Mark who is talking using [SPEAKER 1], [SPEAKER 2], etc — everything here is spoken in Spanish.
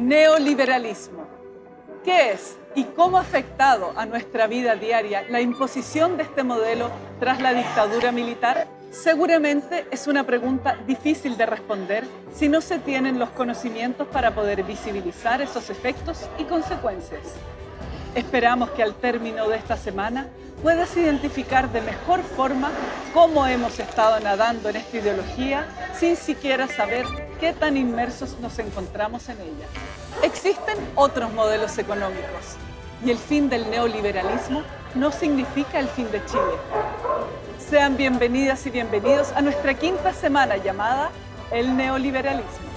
[SPEAKER 1] Neoliberalismo. ¿Qué es y cómo ha afectado a nuestra vida diaria la imposición de este modelo tras la dictadura militar? Seguramente es una pregunta difícil de responder si no se tienen los conocimientos para poder visibilizar esos efectos y consecuencias. Esperamos que al término de esta semana puedas identificar de mejor forma cómo hemos estado nadando en esta ideología sin siquiera saber tan inmersos nos encontramos en ella. Existen otros modelos económicos y el fin del neoliberalismo no significa el fin de Chile. Sean bienvenidas y bienvenidos a nuestra quinta semana llamada El Neoliberalismo.